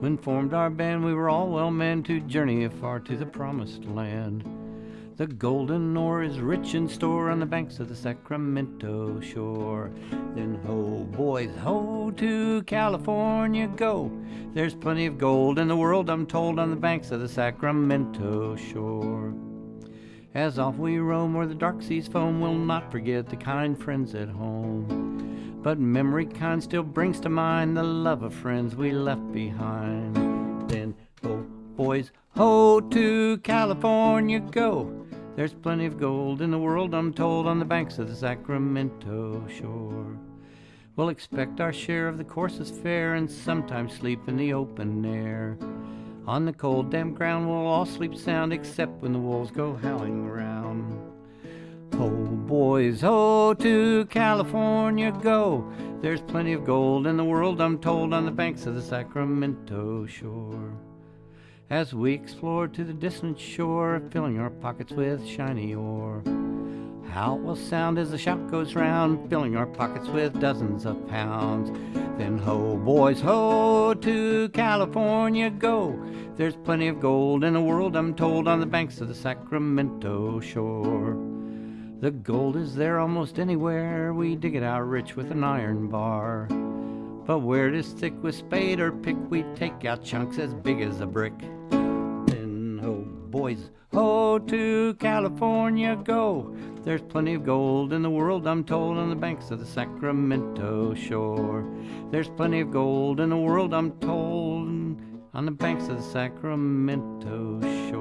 When formed our band, we were all well manned to journey afar to the promised land. The golden ore is rich in store on the banks of the Sacramento shore. Then ho, boys, ho, to California go. There's plenty of gold in the world, I'm told, on the banks of the Sacramento shore. As off we roam where the dark seas foam, we'll not forget the kind friends at home. But memory kind still brings to mind the love of friends we left behind. Then ho, boys, ho, to California go. There's plenty of gold in the world, I'm told, on the banks of the Sacramento shore. We'll expect our share of the course's fare and sometimes sleep in the open air. On the cold, damp ground, we'll all sleep sound except when the wolves go howling round. Boys, ho, to California go. There's plenty of gold in the world, I'm told, on the banks of the Sacramento shore as we explored to the distant shore, filling our pockets with shiny ore. How it will sound as the shout goes round, filling our pockets with dozens of pounds. Then ho, boys, ho, to California go. There's plenty of gold in the world, I'm told, on the banks of the Sacramento shore. The gold is there almost anywhere, we dig it out rich with an iron bar. But where it is thick with spade or pick, we take out chunks as big as a brick Then ho, boys. Ho, to California go. There's plenty of gold in the world, I'm told, on the banks of the Sacramento shore. There's plenty of gold in the world, I'm told, on the banks of the Sacramento shore.